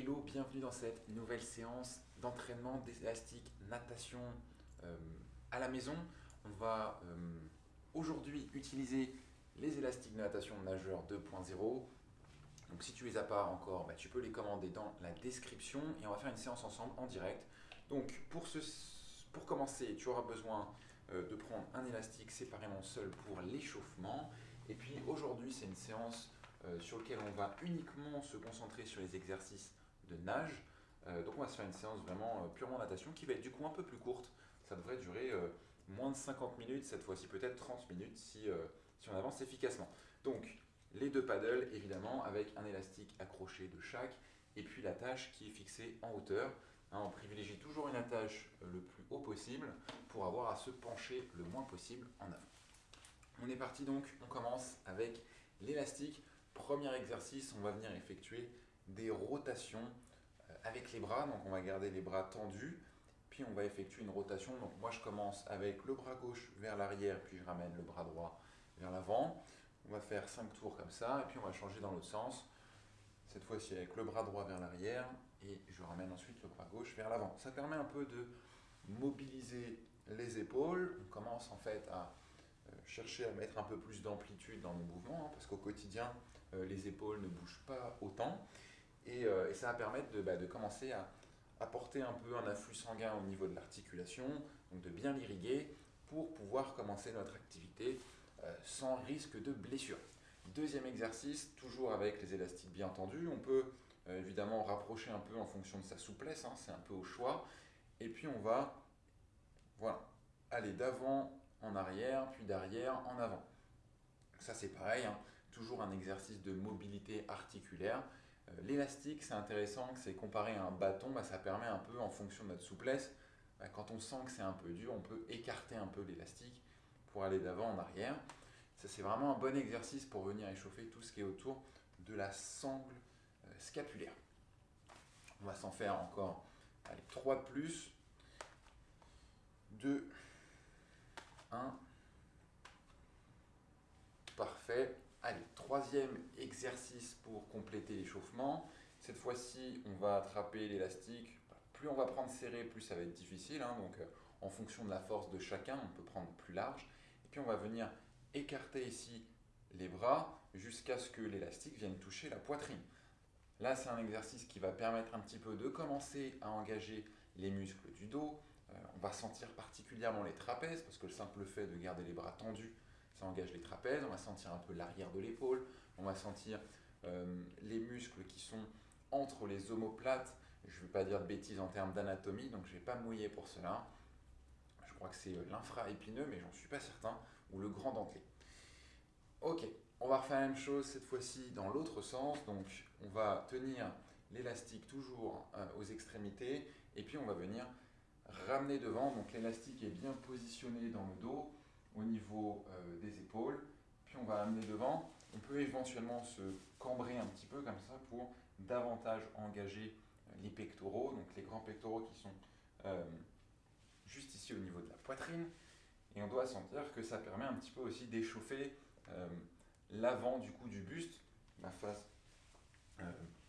Hello, bienvenue dans cette nouvelle séance d'entraînement d'élastique natation euh, à la maison. On va euh, aujourd'hui utiliser les élastiques de natation nageur 2.0. Donc si tu les as pas encore, bah, tu peux les commander dans la description et on va faire une séance ensemble en direct. Donc pour, pour commencer, tu auras besoin euh, de prendre un élastique séparément seul pour l'échauffement. Et puis aujourd'hui, c'est une séance sur lequel on va uniquement se concentrer sur les exercices de nage. Euh, donc on va se faire une séance vraiment euh, purement natation qui va être du coup un peu plus courte. Ça devrait durer moins de 50 minutes, cette fois-ci peut-être 30 minutes si, si on avance efficacement. Donc les deux paddles évidemment avec un élastique accroché de chaque et puis l'attache qui est fixée en hauteur. Hein, on privilégie toujours une attache le plus haut possible pour avoir à se pencher le moins possible en avant. On est parti donc, on commence avec l'élastique. Premier exercice, on va venir effectuer des rotations euh, avec les bras. Donc on va garder les bras tendus, puis on va effectuer une rotation. Donc moi je commence avec le bras gauche vers l'arrière, puis je ramène le bras droit vers l'avant. On va faire 5 tours comme ça, et puis on va changer dans l'autre sens. Cette fois-ci avec le bras droit vers l'arrière, et je ramène ensuite le bras gauche vers l'avant. Ça permet un peu de mobiliser les épaules. On commence en fait à euh, chercher à mettre un peu plus d'amplitude dans nos mouvements, hein, parce qu'au quotidien, euh, les épaules ne bougent pas autant. Et, euh, ça va permettre de, bah, commencer à apporter un peu un afflux sanguin au niveau de l'articulation, donc de bien l'irriguer pour pouvoir commencer notre activité sans risque de blessure. Deuxième exercice, toujours avec les élastiques bien tendus, on peut évidemment rapprocher un peu en fonction de sa souplesse, hein, c'est un peu au choix. Et puis on va voilà, aller d'avant en arrière, puis d'arrière en avant. Ça c'est pareil, hein. toujours un exercice de mobilité articulaire. Euh, l'élastique, c'est intéressant, c'est comparé à un bâton, bah, ça permet un peu, en fonction de notre souplesse, bah, quand on sent que c'est un peu dur, on peut écarter un peu l'élastique pour aller d'avant en arrière. Ça c'est vraiment un bon exercice pour venir échauffer tout ce qui est autour de la sangle euh, scapulaire. On va s'en faire encore allez, 3 de plus. 2, 1. Parfait. Allez, troisième exercice pour compléter l'échauffement. Cette fois-ci, on va attraper l'élastique. Plus on va prendre serré, plus ça va être difficile. Hein. donc, euh, en fonction de la force de chacun, on peut prendre plus large. Et puis, on va venir écarter ici les bras jusqu'à ce que l'élastique vienne toucher la poitrine. Là, c'est un exercice qui va permettre un petit peu de commencer à engager les muscles du dos, euh, on va sentir particulièrement les trapèzes, parce que le simple fait de garder les bras tendus, ça engage les trapèzes. On va sentir un peu l'arrière de l'épaule. On va sentir euh, les muscles qui sont entre les omoplates. Je ne vais pas dire de bêtises en termes d'anatomie, donc je ne vais pas mouiller pour cela. Je crois que c'est euh, l'infra-épineux, mais j'en suis pas certain, ou le grand dentelé. Ok, on va refaire la même chose cette fois-ci dans l'autre sens. Donc on va tenir l'élastique toujours aux extrémités, et puis on va venir ramener devant. Donc l'élastique est bien positionné dans le dos au niveau euh, des épaules. Puis on va amener devant. On peut éventuellement se cambrer un petit peu comme ça pour davantage engager euh, les pectoraux, donc les grands pectoraux qui sont euh, juste ici au niveau de la poitrine. Et on doit sentir que ça permet un petit peu aussi d'échauffer l'avant du coup du buste, la face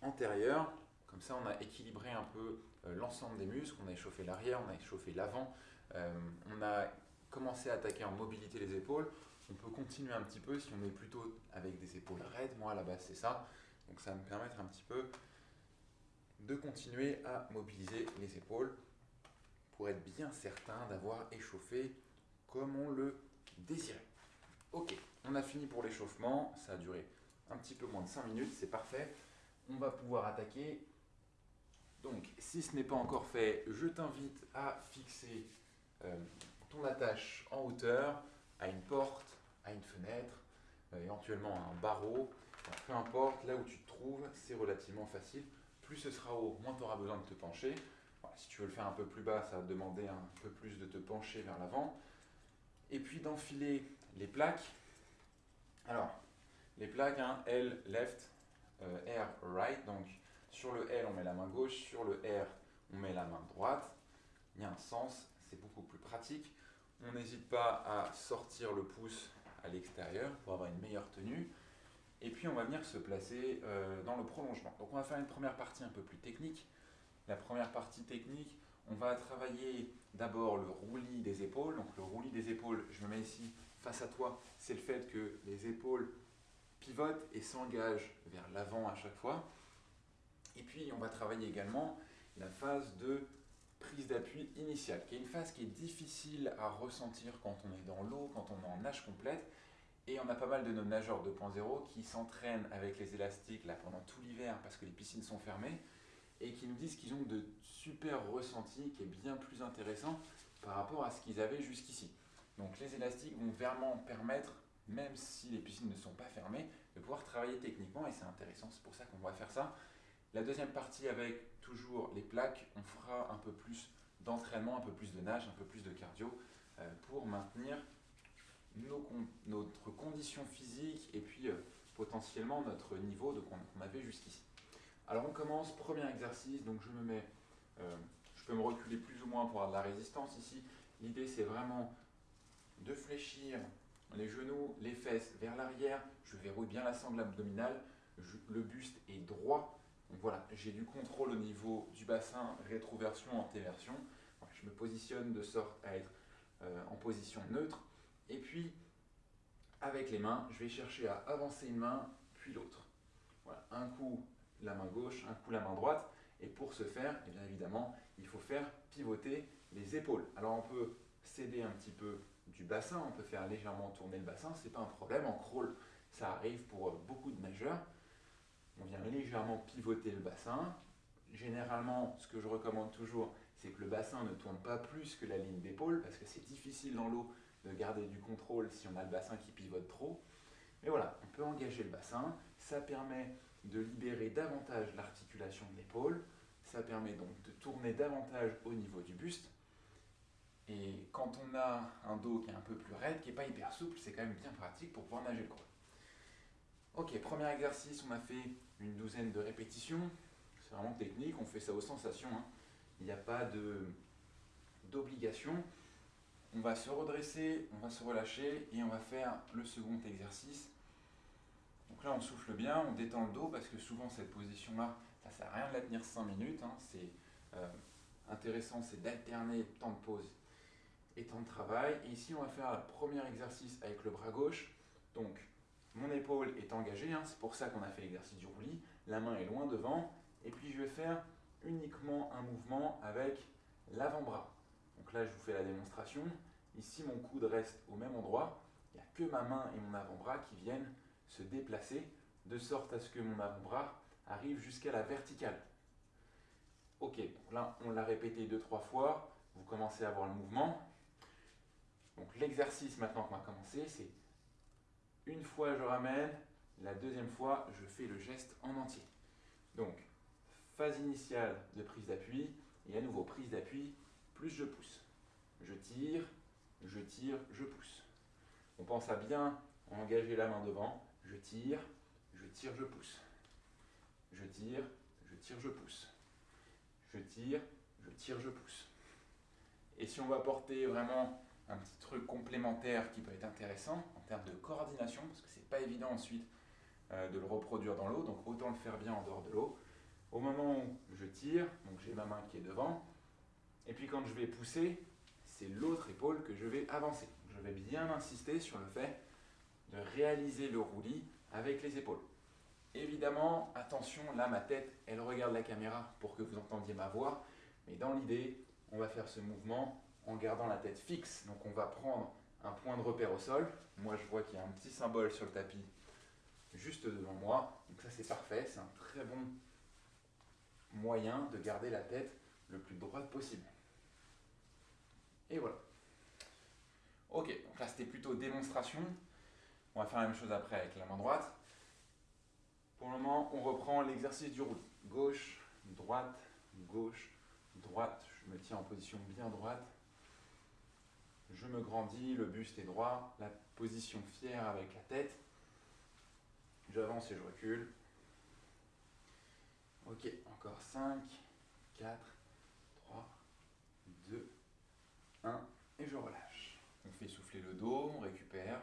antérieure, comme ça, on a équilibré un peu l'ensemble des muscles, on a échauffé l'arrière, on a échauffé l'avant, on a commencé à attaquer en mobilité les épaules. On peut continuer un petit peu si on est plutôt avec des épaules raides. Moi, à la base, c'est ça. Donc, ça va me permettre un petit peu de continuer à mobiliser les épaules pour être bien certain d'avoir échauffé comme on le désirait. Ok, on a fini pour l'échauffement. Ça a duré un petit peu moins de 5 minutes, c'est parfait. On va pouvoir attaquer donc, si ce n'est pas encore fait, je t'invite à fixer euh, ton attache en hauteur à une porte, à une fenêtre, euh, éventuellement à un barreau. peu importe, là où tu te trouves, c'est relativement facile. Plus ce sera haut, moins tu auras besoin de te pencher. si tu veux le faire un peu plus bas, ça va te demander un peu plus de te pencher vers l'avant. Et puis d'enfiler les plaques. Alors, les plaques, hein, L, left, euh, R, right. Donc, sur le L, on met la main gauche, sur le R, on met la main droite. Il y a un sens, c'est beaucoup plus pratique. On n'hésite pas à sortir le pouce à l'extérieur pour avoir une meilleure tenue. Et puis on va venir se placer euh, dans le prolongement. Donc on va faire une première partie un peu plus technique. La première partie technique, on va travailler d'abord le roulis des épaules. Donc le roulis des épaules, je me mets ici face à toi, c'est le fait que les épaules pivotent et s'engagent vers l'avant à chaque fois. Et puis on va travailler également la phase de prise d'appui initiale, qui est une phase qui est difficile à ressentir quand on est dans l'eau, quand on est en nage complète. Et on a pas mal de nos nageurs 2.0 qui s'entraînent avec les élastiques là, pendant tout l'hiver parce que les piscines sont fermées et qui nous disent qu'ils ont de super ressentis qui est bien plus intéressant par rapport à ce qu'ils avaient jusqu'ici. Donc les élastiques vont vraiment permettre, même si les piscines ne sont pas fermées, de pouvoir travailler techniquement et c'est intéressant, c'est pour ça qu'on va faire ça. La deuxième partie avec toujours les plaques, on fera un peu plus d'entraînement, un peu plus de nage, un peu plus de cardio euh, pour maintenir notre condition physique et puis euh, potentiellement notre niveau qu'on avait jusqu'ici. Alors on commence, premier exercice, donc je me mets, euh, je peux me reculer plus ou moins pour avoir de la résistance ici. L'idée c'est vraiment de fléchir les genoux, les fesses vers l'arrière, je verrouille bien la sangle abdominale, le buste est droit, donc voilà, j'ai du contrôle au niveau du bassin, rétroversion, antéversion. je me positionne de sorte à être euh, en position neutre. Et puis, avec les mains, je vais chercher à avancer une main, puis l'autre. Voilà, un coup la main gauche, un coup la main droite. Et pour ce faire, eh bien évidemment, il faut faire pivoter les épaules. Alors on peut céder un petit peu du bassin, on peut faire légèrement tourner le bassin, ce n'est pas un problème. En crawl, ça arrive pour beaucoup de nageurs. On vient légèrement pivoter le bassin. Généralement, ce que je recommande toujours, c'est que le bassin ne tourne pas plus que la ligne d'épaule, parce que c'est difficile dans l'eau de garder du contrôle si on a le bassin qui pivote trop. Mais voilà, on peut engager le bassin, ça permet de libérer davantage l'articulation de l'épaule, ça permet donc de tourner davantage au niveau du buste. Et quand on a un dos qui est un peu plus raide, qui n'est pas hyper souple, c'est quand même bien pratique pour pouvoir nager le crawl. Ok, premier exercice, on a fait une douzaine de répétitions. C'est vraiment technique, on fait ça aux sensations. Hein. Il n'y a pas d'obligation. On va se redresser, on va se relâcher et on va faire le second exercice. Donc là, on souffle bien, on détend le dos parce que souvent cette position-là, ça ne sert à rien de la tenir 5 minutes. Hein. C'est euh, intéressant, c'est d'alterner temps de pause et temps de travail. Et ici, on va faire le premier exercice avec le bras gauche. Donc, mon épaule est engagée, hein. c'est pour ça qu'on a fait l'exercice du roulis. La main est loin devant. Et puis, je vais faire uniquement un mouvement avec l'avant-bras. Donc là, je vous fais la démonstration. Ici, mon coude reste au même endroit. Il n'y a que ma main et mon avant-bras qui viennent se déplacer de sorte à ce que mon avant-bras arrive jusqu'à la verticale. Ok, donc là, on l'a répété deux, trois fois. Vous commencez à voir le mouvement. Donc l'exercice maintenant qu'on va commencer, c'est une fois je ramène, la deuxième fois je fais le geste en entier. Donc phase initiale de prise d'appui, et à nouveau prise d'appui, plus je pousse. Je tire, je tire, je pousse. On pense à bien engager la main devant. Je tire, je tire, je pousse. Je tire, je tire, je pousse. Je tire, je tire, je pousse. Et si on va porter vraiment un petit truc complémentaire qui peut être intéressant en termes de coordination, parce que c'est pas évident ensuite euh, de le reproduire dans l'eau, donc autant le faire bien en dehors de l'eau. Au moment où je tire, donc j'ai ma main qui est devant, et puis quand je vais pousser, c'est l'autre épaule que je vais avancer. Je vais bien insister sur le fait de réaliser le roulis avec les épaules. Évidemment, attention, là ma tête, elle regarde la caméra pour que vous entendiez ma voix, mais dans l'idée, on va faire ce mouvement en gardant la tête fixe. Donc on va prendre un point de repère au sol. Moi je vois qu'il y a un petit symbole sur le tapis juste devant moi. Donc ça c'est parfait, c'est un très bon moyen de garder la tête le plus droite possible. Et voilà. Ok, donc là c'était plutôt démonstration. On va faire la même chose après avec la main droite. Pour le moment, on reprend l'exercice du roulis. Gauche, droite, gauche, droite. Je me tiens en position bien droite. Je me grandis, le buste est droit, la position fière avec la tête. J'avance et je recule. Ok, encore 5, 4, 3, 2, 1, et je relâche. On fait souffler le dos, on récupère.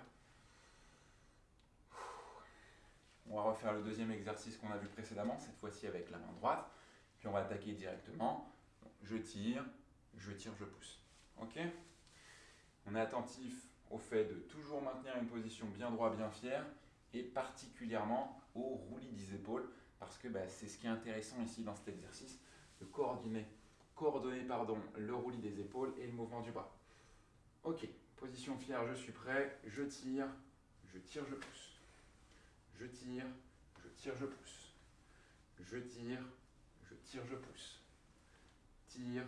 On va refaire le deuxième exercice qu'on a vu précédemment, cette fois-ci avec la main droite. Puis on va attaquer directement. Je tire, je tire, je pousse. Ok? On est attentif au fait de toujours maintenir une position bien droite, bien fière, et particulièrement au roulis des épaules, parce que bah, c'est ce qui est intéressant ici dans cet exercice, de coordonner, coordonner pardon, le roulis des épaules et le mouvement du bras. Ok, position fière, je suis prêt, je tire, je tire, je pousse. Je tire, je tire, je pousse. Je tire, je tire, je pousse. Tire,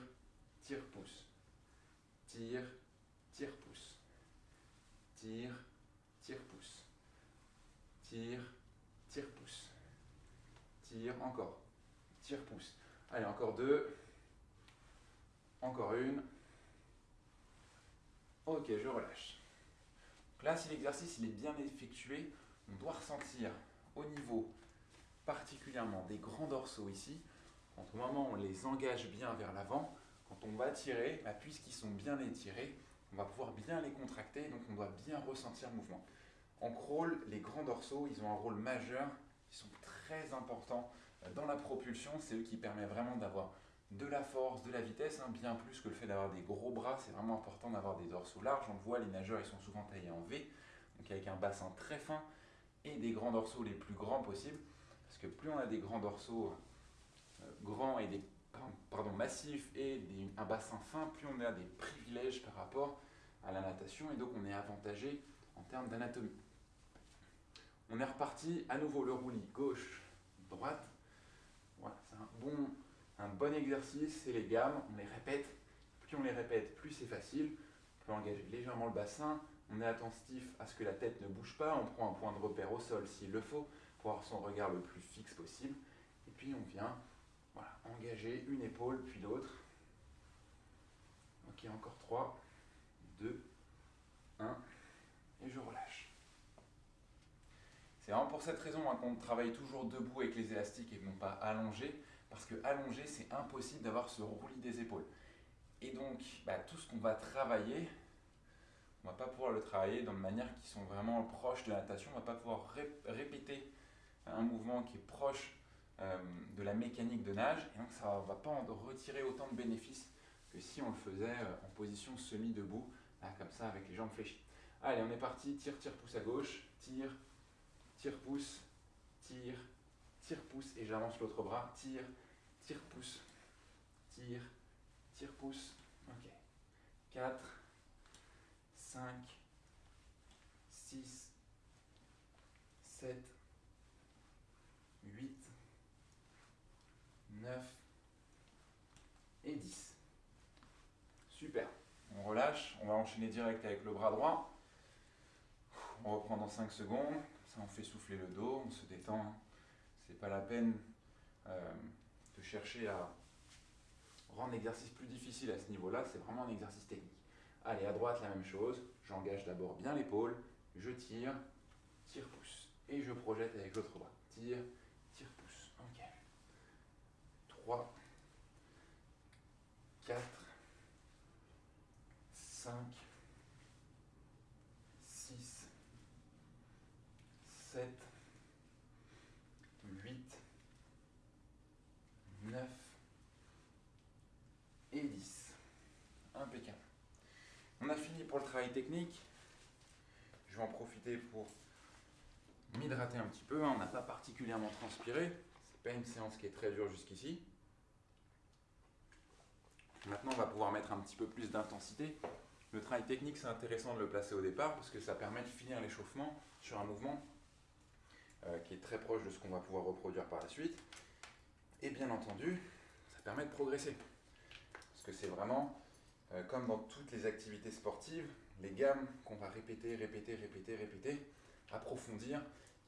tire, pousse. Tire, tire, pousse. Tire, tire, pousse. Tire, tire, pousse. Tire, encore. Tire, pousse. Allez, encore deux. Encore une. Ok, je relâche. là, si l'exercice est bien effectué, on doit ressentir au niveau particulièrement des grands dorsaux ici, quand au moment où on les engage bien vers l'avant, quand on va tirer, bah, puisqu'ils sont bien étirés, on va pouvoir bien les contracter, donc on doit bien ressentir le mouvement. En crawl, les grands dorsaux, ils ont un rôle majeur, ils sont très importants dans la propulsion, c'est eux qui permettent vraiment d'avoir de la force, de la vitesse, hein, bien plus que le fait d'avoir des gros bras, c'est vraiment important d'avoir des dorsaux larges, on le voit, les nageurs, ils sont souvent taillés en V, donc avec un bassin très fin, et des grands dorsaux les plus grands possibles, parce que plus on a des grands dorsaux euh, grands et des pardon, massifs et un bassin fin, plus on a des privilèges par rapport à la natation et donc on est avantagé en termes d'anatomie. On est reparti à nouveau le roulis gauche, droite. Voilà, c'est un bon, un bon exercice, c'est les gammes, on les répète. Plus on les répète, plus c'est facile. On peut engager légèrement le bassin, on est attentif à ce que la tête ne bouge pas, on prend un point de repère au sol s'il le faut, pour avoir son regard le plus fixe possible. Et puis on vient voilà, engager une épaule puis l'autre. Ok, encore 3, 2, 1, et je relâche. C'est vraiment pour cette raison hein, qu'on travaille toujours debout avec les élastiques et non pas allongé, parce que allongé, c'est impossible d'avoir ce roulis des épaules. Et donc, bah, tout ce qu'on va travailler, on ne va pas pouvoir le travailler dans de manière qui sont vraiment proches de la natation. On ne va pas pouvoir répéter un mouvement qui est proche de la mécanique de nage. Et donc ça ne va pas en retirer autant de bénéfices que si on le faisait euh, en position semi-debout, comme ça avec les jambes fléchies. Allez, on est parti. Tire, tire, pouce à gauche. Tire, tire, pouce. Tire, tire, pouce. Et j'avance l'autre bras. Tire, tire, pouce. Tire, tire, pouce. Ok. 4, 5, 6, 7, 8, 9 et 10. Super. On relâche, on va enchaîner direct avec le bras droit. On reprend dans 5 secondes. Ça, on fait souffler le dos, on se détend. C'est pas la peine euh, de chercher à rendre l'exercice plus difficile à ce niveau-là. C'est vraiment un exercice technique. Allez, à droite, la même chose. J'engage d'abord bien l'épaule, je tire, tire, pousse. Et je projette avec l'autre bras. Tire. 3, 4, 5, 6, 7, 8, 9 et 10. Impeccable. On a fini pour le travail technique. Je vais en profiter pour m'hydrater un petit peu. Hein. On n'a pas particulièrement transpiré. C'est pas une séance qui est très dure jusqu'ici. Maintenant, on va pouvoir mettre un petit peu plus d'intensité. Le travail technique, c'est intéressant de le placer au départ parce que ça permet de finir l'échauffement sur un mouvement euh, qui est très proche de ce qu'on va pouvoir reproduire par la suite. Et bien entendu, ça permet de progresser. Parce que c'est vraiment euh, comme dans toutes les activités sportives, les gammes qu'on va répéter, répéter, répéter, répéter, approfondir,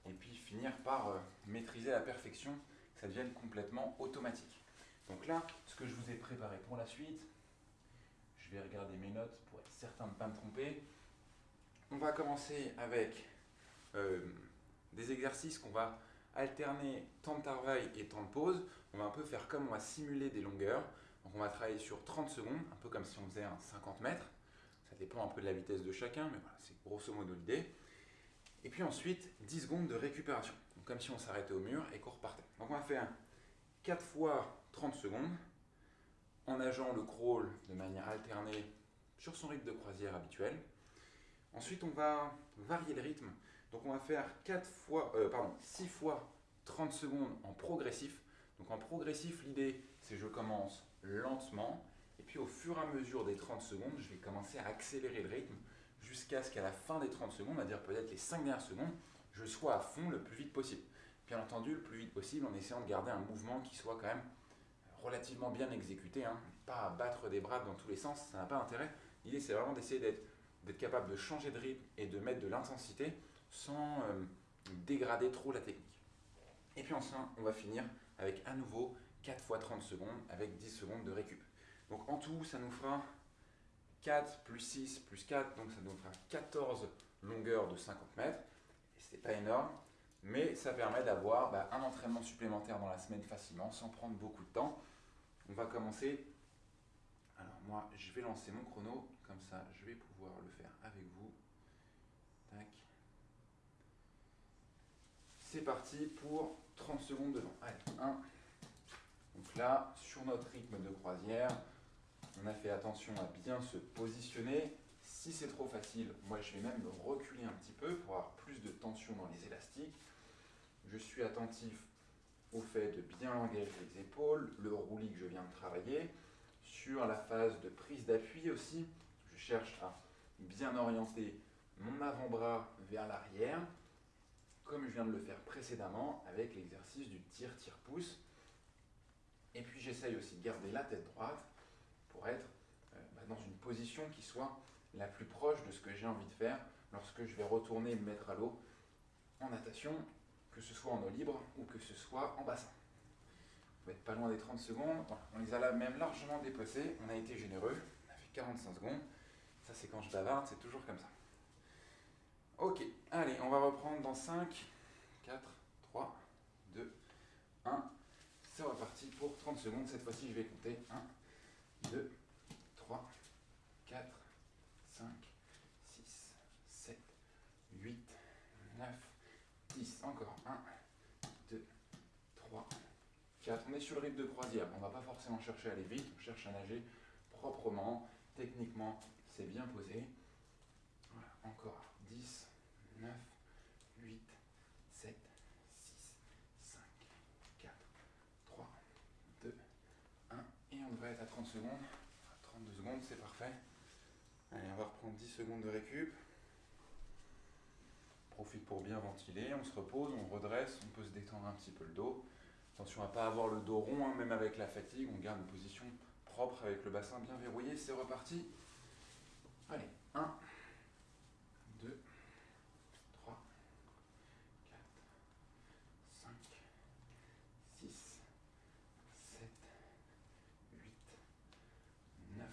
et puis finir par euh, maîtriser à la perfection, que ça devienne complètement automatique. Donc là, ce que je vous ai préparé pour la suite, je vais regarder mes notes pour être certain de ne pas me tromper. On va commencer avec euh, des exercices qu'on va alterner temps de travail et temps de pause. On va un peu faire comme on va simuler des longueurs. Donc on va travailler sur 30 secondes, un peu comme si on faisait un 50 mètres. Ça dépend un peu de la vitesse de chacun, mais voilà, c'est grosso modo l'idée. Et puis ensuite, 10 secondes de récupération. comme si on s'arrêtait au mur et qu'on repartait. Donc on va faire 4 fois 30 secondes en nageant le crawl de manière alternée sur son rythme de croisière habituel. Ensuite, on va varier le rythme. Donc on va faire 4 fois, euh, pardon, 6 fois 30 secondes en progressif. Donc en progressif, l'idée, c'est que je commence lentement, et puis au fur et à mesure des 30 secondes, je vais commencer à accélérer le rythme jusqu'à ce qu'à la fin des 30 secondes, on va dire peut-être les 5 dernières secondes, je sois à fond le plus vite possible. Bien entendu, le plus vite possible en essayant de garder un mouvement qui soit quand même relativement bien exécuté, hein. pas battre des bras dans tous les sens, ça n'a pas intérêt. L'idée c'est vraiment d'essayer d'être capable de changer de rythme et de mettre de l'intensité sans euh, dégrader trop la technique. Et puis enfin, on va finir avec à nouveau 4 fois 30 secondes avec 10 secondes de récup. Donc en tout, ça nous fera 4 plus 6 plus 4, donc ça nous fera 14 longueurs de 50 mètres. Et c'est pas énorme, mais ça permet d'avoir bah, un entraînement supplémentaire dans la semaine facilement, sans prendre beaucoup de temps. On va commencer. Alors moi, je vais lancer mon chrono, comme ça je vais pouvoir le faire avec vous. C'est parti pour 30 secondes devant. Allez, 1. Donc là, sur notre rythme de croisière, on a fait attention à bien se positionner. Si c'est trop facile, moi je vais même me reculer un petit peu pour avoir plus de tension dans les élastiques. Je suis attentif au fait de bien engager les épaules, le roulis que je viens de travailler. Sur la phase de prise d'appui aussi, je cherche à bien orienter mon avant-bras vers l'arrière, comme je viens de le faire précédemment avec l'exercice du tir-tire-pouce. Et puis j'essaye aussi de garder la tête droite pour être euh, bah, dans une position qui soit la plus proche de ce que j'ai envie de faire lorsque je vais retourner me mettre à l'eau en natation, que ce soit en eau libre ou que ce soit en bassin. On va être pas loin des 30 secondes. On les a là même largement dépassés. On a été généreux. On a fait 45 secondes. Ça, c'est quand je bavarde, c'est toujours comme ça. Ok, allez, on va reprendre dans 5, 4, 3, 2, 1. C'est reparti pour 30 secondes. Cette fois-ci, je vais compter 1, 2, 3, 4, 5, 6, 7, 8, 9, 10. Encore 1, 2, 3, 4. On est sur le rythme de croisière. On ne va pas forcément chercher à aller vite. On cherche à nager proprement. Techniquement, c'est bien posé. Voilà, encore 10, 9, 8, 7, 6, 5, 4, 3, 2, 1. Et on devrait être à 30 secondes. 32 secondes, c'est parfait. Allez, on va reprendre 10 secondes de récup. Profite pour bien ventiler. On se repose, on redresse, on peut se détendre un petit peu le dos. Attention à ne pas avoir le dos rond, hein, même avec la fatigue. On garde une position propre avec le bassin bien verrouillé. C'est reparti. Allez, 1, 2, 3, 4, 5, 6, 7, 8, 9,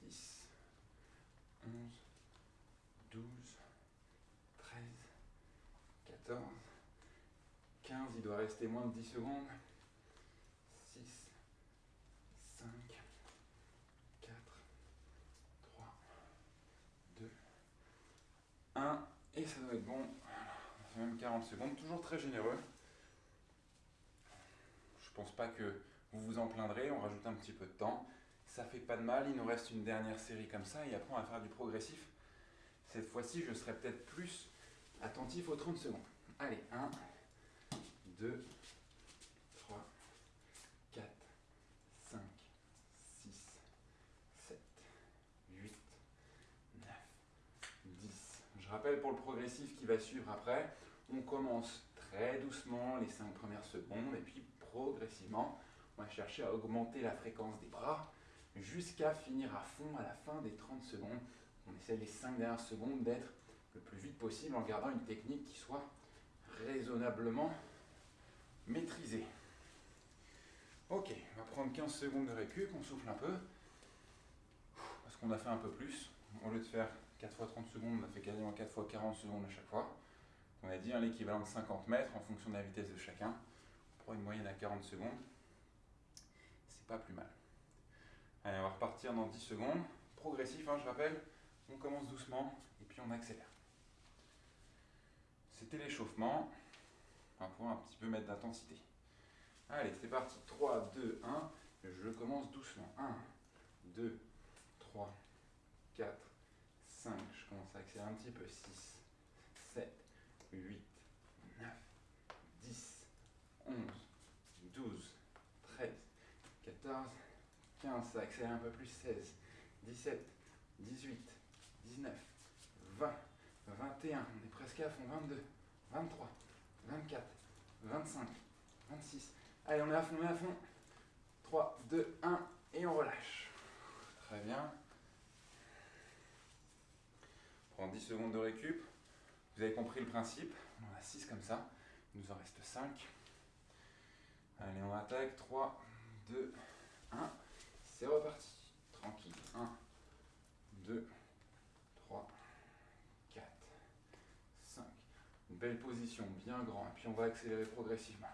10, 11, 12, 13, 14, 15, il doit rester moins de 10 secondes. 6, 5, 4, 3, 2, 1. Et ça doit être bon. Fait même 40 secondes. Toujours très généreux. Je pense pas que vous vous en plaindrez. On rajoute un petit peu de temps. Ça fait pas de mal. Il nous reste une dernière série comme ça. Et après, on va faire du progressif. Cette fois-ci, je serai peut-être plus attentif aux 30 secondes. Allez, 1, 2, 3, 4, 5, 6, 7, 8, 9, 10. Je rappelle pour le progressif qui va suivre après, on commence très doucement les 5 premières secondes et puis progressivement, on va chercher à augmenter la fréquence des bras jusqu'à finir à fond à la fin des 30 secondes. On essaie les 5 dernières secondes d'être le plus vite possible en gardant une technique qui soit raisonnablement maîtrisée. Ok, on va prendre 15 secondes de récup, on souffle un peu. Parce qu'on a fait un peu plus. Au lieu de faire 4 fois 30 secondes, on a fait quasiment 4 fois 40 secondes à chaque fois. On a dit l'équivalent de 50 mètres en fonction de la vitesse de chacun. Pour une moyenne à 40 secondes, c'est pas plus mal. Allez, on va repartir dans 10 secondes. Progressif, hein, je rappelle. On commence doucement et puis on accélère. C'était l'échauffement. Va pouvoir un petit peu mettre d'intensité. Allez, c'est parti. 3, 2, 1. Je commence doucement. 1, 2, 3, 4, 5. Je commence à accélérer un petit peu. 6, 7, 8, 9, 10, 11, 12, 13, 14, 15. Ça accélère un peu plus. 16, 17, 18, 19, 20, 21. On est presque à fond. 22, 23, 24, 25, 26. Allez, on est à fond, on est à fond. 3, 2, 1, et on relâche. Très bien. Prends 10 secondes de récup. Vous avez compris le principe. On en a 6 comme ça. Il nous en reste 5. Allez, on attaque. 3, 2, 1. C'est reparti. Tranquille. 1, 2, 3, 4, 5. Une position, bien grand. Et puis on va accélérer progressivement.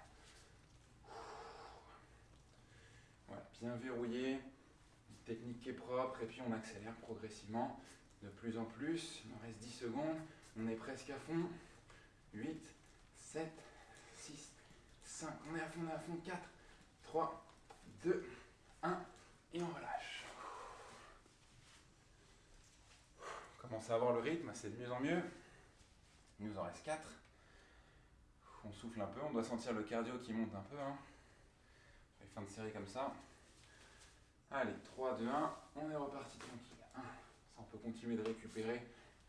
Voilà, bien verrouillé. technique qui est propre. Et puis on accélère progressivement de plus en plus. Il nous reste 10 secondes. On est presque à fond. 8, 7, 6, 5. On est à fond, on est à fond. 4, 3, 2, 1. Et on relâche. Commence à avoir le rythme, c'est de mieux en mieux. Il nous en reste 4. On souffle un peu, on doit sentir le cardio qui monte un peu. Hein. Fin de série comme ça. Allez, 3, 2, 1, on est reparti tranquille. 1. Ça, on peut continuer de récupérer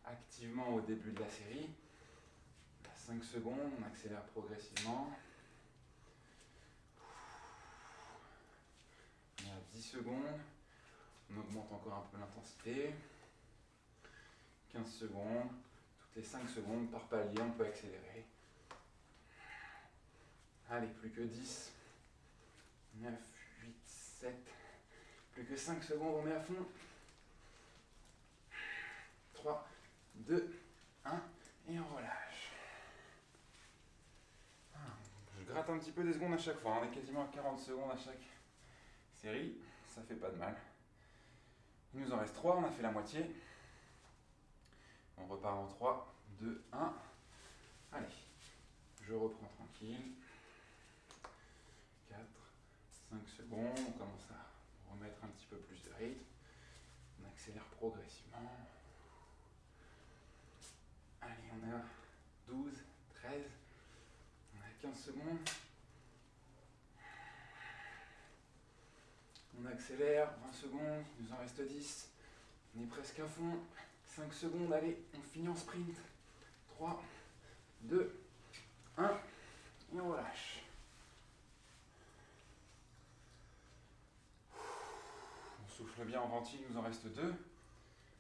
activement au début de la série. 5 secondes, on accélère progressivement. On est à 10 secondes. On augmente encore un peu l'intensité. 15 secondes. Toutes les 5 secondes, par palier, on peut accélérer. Allez, plus que 10. 9, 8, 7. Plus que 5 secondes, on met à fond. 3, 2, 1. Et on relâche. Ah, je gratte un petit peu des secondes à chaque fois. On est quasiment à 40 secondes à chaque série. Ça fait pas de mal. Il nous en reste 3. On a fait la moitié. On repart en 3, 2, 1. Allez, je reprends tranquille. 4, 5 secondes. On commence à remettre un petit peu plus de rythme. On accélère progressivement. Allez, on a 12, 13. On a 15 secondes. On accélère, 20 secondes, il nous en reste 10. On est presque à fond. 5 secondes, allez, on finit en sprint. 3, 2, 1, et on relâche. On bien en ventil, il nous en reste 2.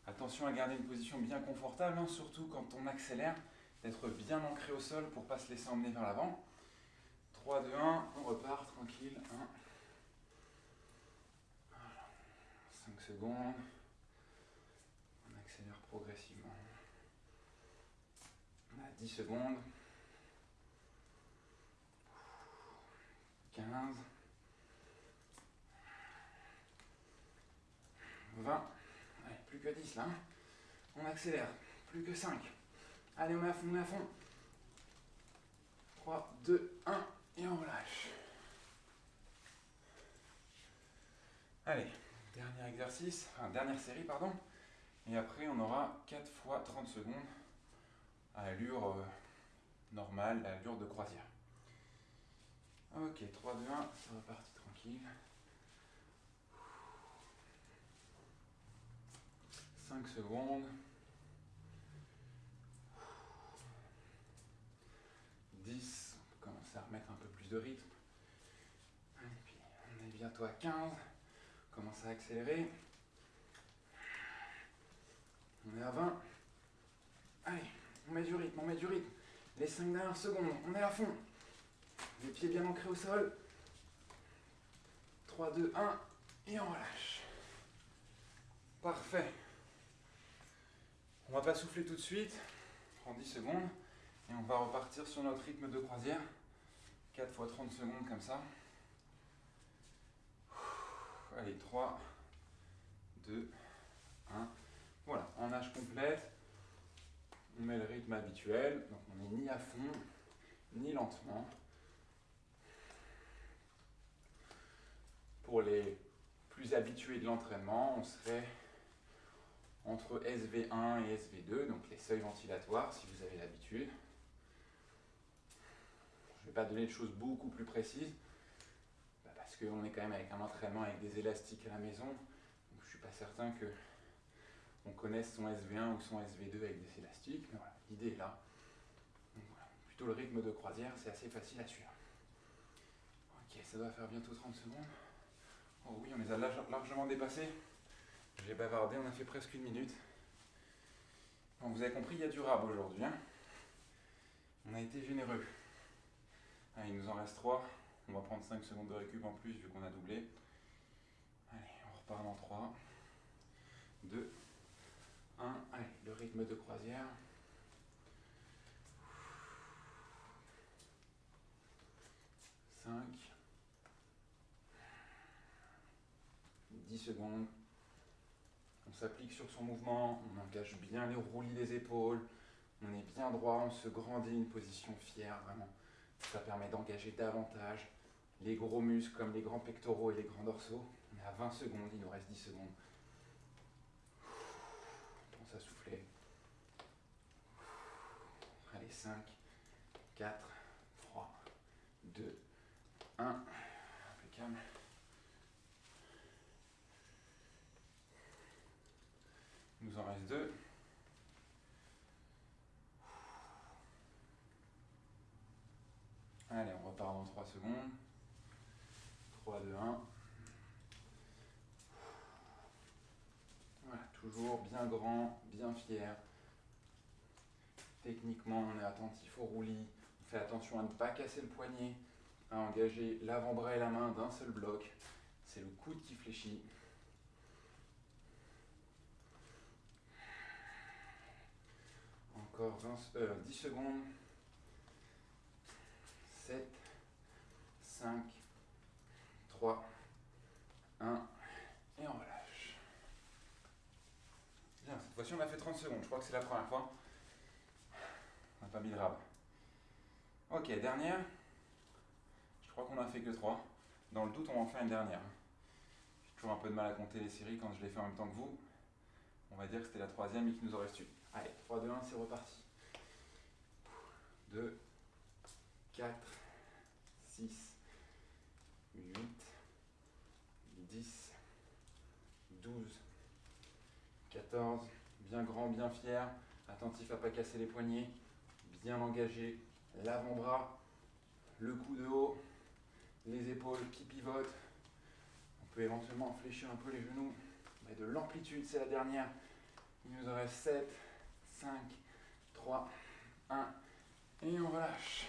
Attention à garder une position bien confortable, hein, surtout quand on accélère, d'être bien ancré au sol pour ne pas se laisser emmener vers l'avant. 3, 2, 1, on repart tranquille. 1. 5 secondes progressivement. On a 10 secondes. 15. 20. Allez, plus que 10 là. Hein. On accélère. Plus que 5. Allez, on est à fond, on est à fond. 3, 2, 1. Et on relâche. Allez, dernier exercice, enfin dernière série, pardon. Et après, on aura 4 fois 30 secondes à allure euh, normale, à allure de croisière. Ok, 3, 2, 1, c'est reparti tranquille. 5 secondes. 10, on peut commencer à remettre un peu plus de rythme. On est bientôt à 15. On commence à accélérer. On est à 20. Allez, on met du rythme, on met du rythme. Les 5 dernières secondes, on est à fond. Les pieds bien ancrés au sol. 3, 2, 1, et on relâche. Parfait. On va pas souffler tout de suite. Prends 10 secondes. Et on va repartir sur notre rythme de croisière. 4 fois 30 secondes comme ça. Allez, 3, 2, 1. Voilà, en nage complète, on met le rythme habituel, donc on n'est ni à fond, ni lentement. Pour les plus habitués de l'entraînement, on serait entre SV1 et SV2, donc les seuils ventilatoires si vous avez l'habitude. Je ne vais pas donner de choses beaucoup plus précises, bah, parce qu'on est quand même avec un entraînement avec des élastiques à la maison, donc je ne suis pas certain que on connaisse son SV1 ou son SV2 avec des élastiques, mais voilà, l'idée est là. Plutôt le rythme de croisière, c'est assez facile à suivre. Ok, ça doit faire bientôt 30 secondes. Oh oui, on les a largement dépassés. J'ai bavardé, on a fait presque une minute. vous avez compris, il y a du rab aujourd'hui. Hein. on a été généreux. il nous en reste 3. On va prendre 5 secondes de récup en plus vu qu'on a doublé. Allez, on repart dans 3, 2, 1. Allez, le rythme de croisière. 5, 10 secondes. S'applique sur son mouvement, on engage bien les roulis des épaules, on est bien droit, on se grandit, une position fière, vraiment. Ça permet d'engager davantage les gros muscles comme les grands pectoraux et les grands dorsaux. On est à 20 secondes, il nous reste 10 secondes. On pense à souffler. Allez, 5, 4, 3, 2, 1. Impeccable. Il nous en reste deux. Allez, on repart dans 3 secondes. 3, 2, 1. Voilà, toujours bien grand, bien fier. Techniquement, on est attentif au roulis. On fait attention à ne pas casser le poignet, à engager l'avant-bras et la main d'un seul bloc. C'est le coude qui fléchit. Encore 10 euh, secondes. 7, 5, 3, 1, et on relâche. Bien, cette fois-ci on a fait 30 secondes, je crois que c'est la première fois. On n'a pas mis de rab. Ok, dernière. Je crois qu'on a fait que 3. Dans le doute, on va en faire une dernière. J'ai toujours un peu de mal à compter les séries quand je les fais en même temps que vous. On va dire que c'était la troisième et qu'il nous en reste. Allez, 3, 2, 1, c'est reparti. 2, 4, 6, 8, 10, 12, 14. Bien grand, bien fier. Attentif à ne pas casser les poignets. Bien engagé. L'avant-bras, le cou de haut, les épaules qui pivotent. On peut éventuellement fléchir un peu les genoux. Mais de l'amplitude, c'est la dernière. Il nous en reste 7, 5, 3, 1. Et on relâche.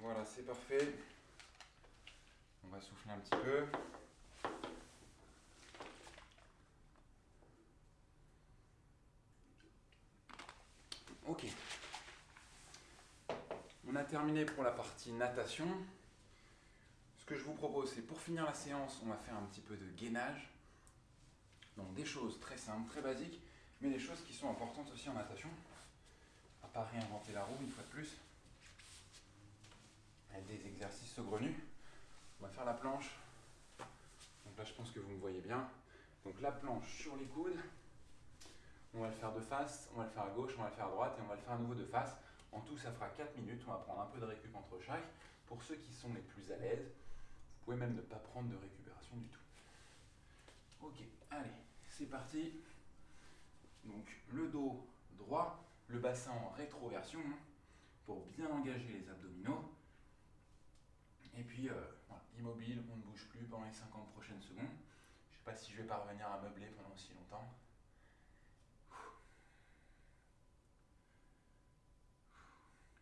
Voilà, c'est parfait. On va souffler un petit peu. Ok. On a terminé pour la partie natation ce que je vous propose, c'est pour finir la séance, on va faire un petit peu de gainage. Donc des choses très simples, très basiques, mais des choses qui sont importantes aussi en natation. À pas réinventer la roue une fois de plus. Avec des exercices saugrenus. On va faire la planche. Donc là, je pense que vous me voyez bien. Donc la planche sur les coudes. On va le faire de face, on va le faire à gauche, on va le faire à droite et on va le faire à nouveau de face. En tout, ça fera 4 minutes. On va prendre un peu de récup entre chaque. Pour ceux qui sont les plus à l'aise, pouvez même ne pas prendre de récupération du tout. Ok, allez, c'est parti. Donc le dos droit, le bassin en rétroversion hein, pour bien engager les abdominaux. Et puis euh, immobile, on ne bouge plus pendant les 50 prochaines secondes. Je ne sais pas si je vais parvenir à meubler pendant aussi longtemps.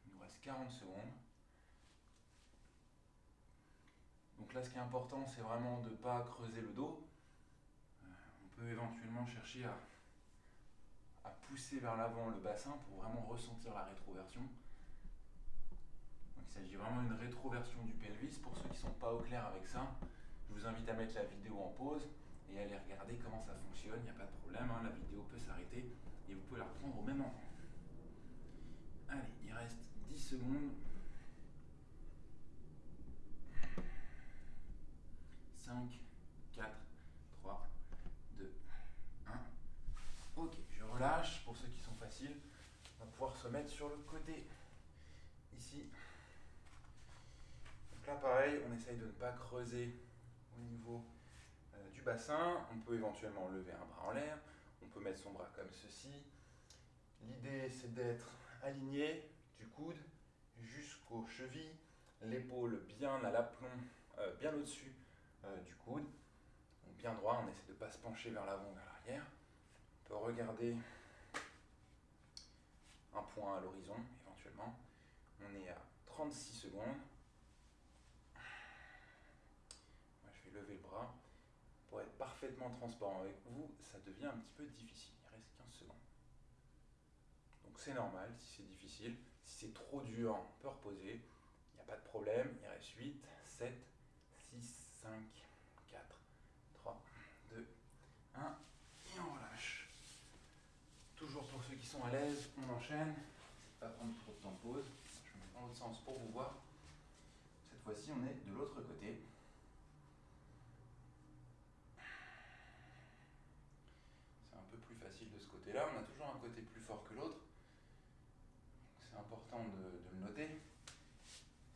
Il nous reste 40 secondes. Donc là, ce qui est important, c'est vraiment de ne pas creuser le dos. Euh, on peut éventuellement chercher à, pousser vers l'avant le bassin pour vraiment ressentir la rétroversion. il s'agit vraiment d'une rétroversion du pelvis. Pour ceux qui ne sont pas au clair avec ça, je vous invite à mettre la vidéo en pause et aller regarder comment ça fonctionne, il n'y a pas de problème, hein, la vidéo peut s'arrêter et vous pouvez la reprendre au même moment. Allez, il reste 10 secondes. 5, 4, 3, 2, 1. Ok, je relâche. Pour ceux qui sont faciles, on va pouvoir se mettre sur le côté. Ici. Donc là, pareil, on essaye de ne pas creuser au niveau euh, du bassin. On peut éventuellement lever un bras en l'air. On peut mettre son bras comme ceci. L'idée, c'est d'être aligné du coude jusqu'aux chevilles, l'épaule bien à l'aplomb, euh, bien au-dessus euh, du coude. Donc bien droit, on essaie de ne pas se pencher vers l'avant ou vers l'arrière. On peut regarder un point à l'horizon éventuellement. On est à 36 secondes. je vais lever le bras. Pour être parfaitement transparent avec vous, ça devient un petit peu difficile. Il reste 15 secondes. Donc c'est normal si c'est difficile. Si c'est trop dur, on peut reposer. Il n'y a pas de problème. Il reste 8, 7, 6, 5, 4, 3, 2, 1. Et on relâche. Toujours pour ceux qui sont à l'aise, on enchaîne. Pas prendre trop de temps de pause. Je me mets dans l'autre sens pour vous voir. Cette fois-ci, on est de l'autre côté. C'est un peu plus facile de ce côté-là. On a toujours un côté plus fort que l'autre. C'est important de, de le noter.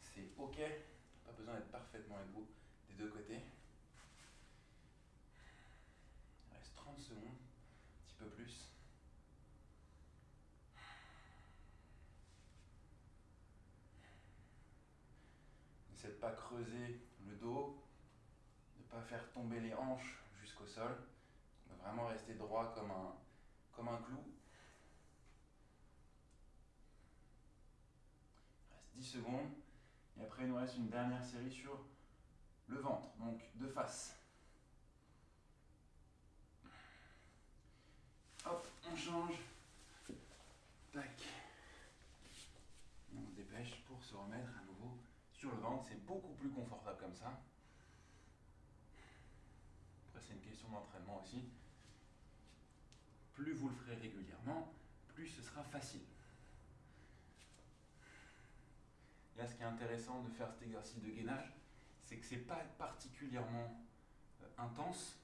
C'est OK. Pas besoin d'être parfaitement égaux deux côtés. Il reste 30 secondes, un petit peu plus. N'essaie de pas creuser le dos, de ne pas faire tomber les hanches jusqu'au sol. vraiment rester droit comme un, comme un clou. Il reste 10 secondes. Et après, il nous reste une dernière série sur le ventre, donc de face. Hop, on change. Tac. on se dépêche pour se remettre à nouveau sur le ventre. C'est beaucoup plus confortable comme ça. Après, c'est une question d'entraînement aussi. Plus vous le ferez régulièrement, plus ce sera facile. Là, ce qui est intéressant de faire cet exercice de gainage, c'est que c'est pas particulièrement euh, intense.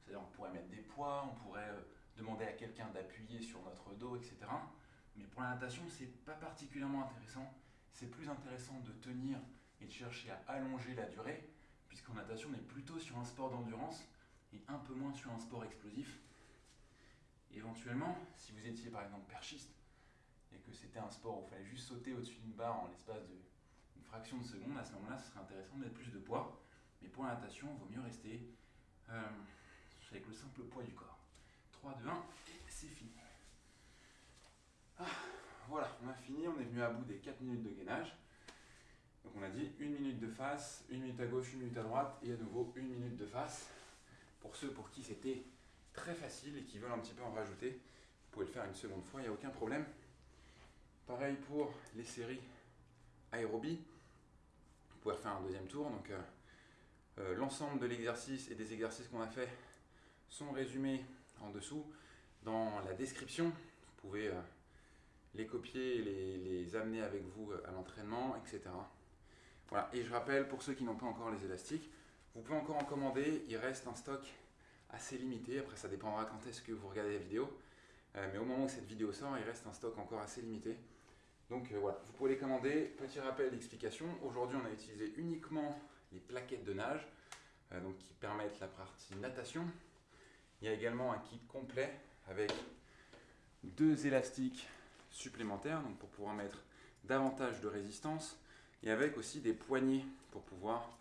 C'est-à-dire on pourrait mettre des poids, on pourrait euh, demander à quelqu'un d'appuyer sur notre dos, etc. Mais pour la natation, c'est pas particulièrement intéressant. C'est plus intéressant de tenir et de chercher à allonger la durée, puisqu'en natation, on est plutôt sur un sport d'endurance et un peu moins sur un sport explosif. éventuellement, si vous étiez par exemple perchiste et que c'était un sport où il fallait juste sauter au-dessus d'une barre en l'espace de fraction de seconde, à ce moment-là, ce serait intéressant de mettre plus de poids. Mais pour la natation, il vaut mieux rester euh, avec le simple poids du corps. 3, 2, 1, et c'est fini. Ah, voilà, on a fini, on est venu à bout des 4 minutes de gainage. Donc on a dit une minute de face, une minute à gauche, une minute à droite, et à nouveau une minute de face. Pour ceux pour qui c'était très facile et qui veulent un petit peu en rajouter, vous pouvez le faire une seconde fois, il n'y a aucun problème. Pareil pour les séries aérobie faire un deuxième tour. Donc euh, euh, l'ensemble de l'exercice et des exercices qu'on a fait sont résumés en dessous dans la description. Vous pouvez euh, les copier les, les, amener avec vous à l'entraînement, etc. Voilà. Et je rappelle pour ceux qui n'ont pas encore les élastiques, vous pouvez encore en commander. Il reste un stock assez limité. Après, ça dépendra quand est-ce que vous regardez la vidéo. mais au moment où cette vidéo sort, il reste un stock encore assez limité. Donc euh, voilà, vous pouvez les commander. Petit rappel d'explication, aujourd'hui on a utilisé uniquement les plaquettes de nage euh, donc, qui permettent la partie natation. Il y a également un kit complet avec deux élastiques supplémentaires donc pour pouvoir mettre davantage de résistance et avec aussi des poignées pour pouvoir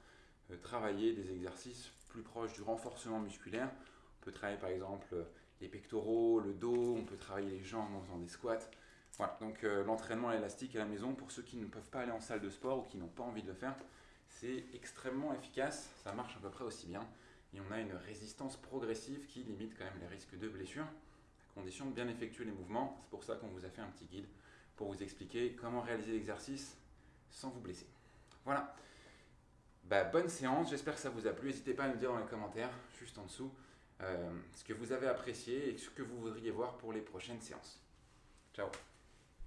euh, travailler des exercices plus proches du renforcement musculaire. On peut travailler par exemple les pectoraux, le dos, on peut travailler les jambes en faisant des squats. Voilà, donc euh, l'entraînement élastique à la maison, pour ceux qui ne peuvent pas aller en salle de sport ou qui n'ont pas envie de le faire, c'est extrêmement efficace, ça marche à peu près aussi bien. Et on a une résistance progressive qui limite quand même les risques de blessure, à condition de bien effectuer les mouvements. C'est pour ça qu'on vous a fait un petit guide pour vous expliquer comment réaliser l'exercice sans vous blesser. Voilà. Bah, bonne séance, j'espère que ça vous a plu. N'hésitez pas à nous dire dans les commentaires, juste en dessous, euh, ce que vous avez apprécié et ce que vous voudriez voir pour les prochaines séances. Ciao